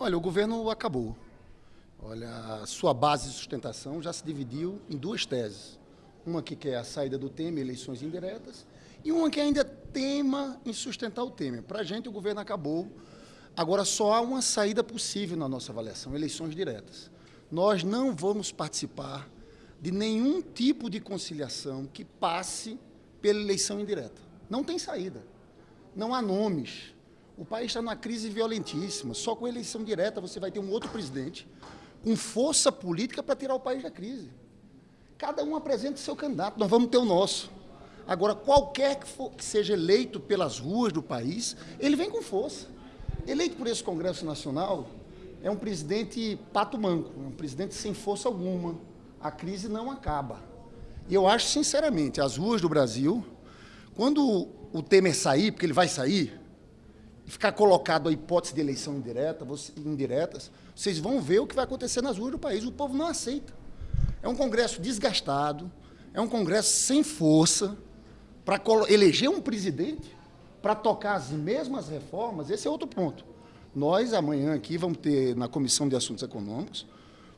Olha, o governo acabou. Olha, a sua base de sustentação já se dividiu em duas teses. Uma que quer a saída do Temer, eleições indiretas, e uma que ainda tema em sustentar o Temer. Para a gente, o governo acabou. Agora, só há uma saída possível na nossa avaliação, eleições diretas. Nós não vamos participar de nenhum tipo de conciliação que passe pela eleição indireta. Não tem saída. Não há nomes. O país está numa crise violentíssima. Só com eleição direta você vai ter um outro presidente com força política para tirar o país da crise. Cada um apresenta seu candidato, nós vamos ter o nosso. Agora, qualquer que, for, que seja eleito pelas ruas do país, ele vem com força. Eleito por esse Congresso Nacional, é um presidente pato manco, é um presidente sem força alguma. A crise não acaba. E eu acho, sinceramente, as ruas do Brasil, quando o Temer sair, porque ele vai sair, ficar colocado a hipótese de eleição indireta, indiretas, vocês vão ver o que vai acontecer nas ruas do país. O povo não aceita. É um Congresso desgastado, é um Congresso sem força para eleger um presidente para tocar as mesmas reformas. Esse é outro ponto. Nós, amanhã aqui, vamos ter na Comissão de Assuntos Econômicos,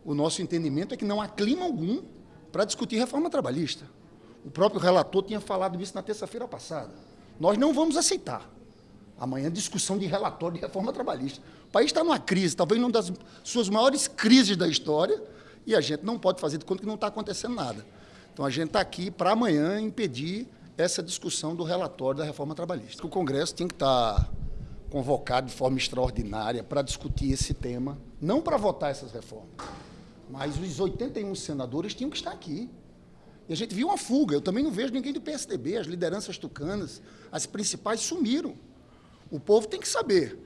o nosso entendimento é que não há clima algum para discutir reforma trabalhista. O próprio relator tinha falado isso na terça-feira passada. Nós não vamos aceitar. Amanhã, discussão de relatório de reforma trabalhista. O país está numa crise, talvez uma das suas maiores crises da história, e a gente não pode fazer de conta que não está acontecendo nada. Então, a gente está aqui para amanhã impedir essa discussão do relatório da reforma trabalhista. O Congresso tem que estar tá convocado de forma extraordinária para discutir esse tema, não para votar essas reformas, mas os 81 senadores tinham que estar aqui. E a gente viu uma fuga. Eu também não vejo ninguém do PSDB, as lideranças tucanas, as principais sumiram. O povo tem que saber.